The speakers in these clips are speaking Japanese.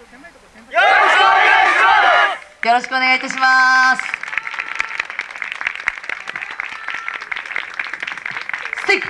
よろしくお願いいたします。ステイ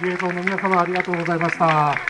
芸能の皆様ありがとうございました。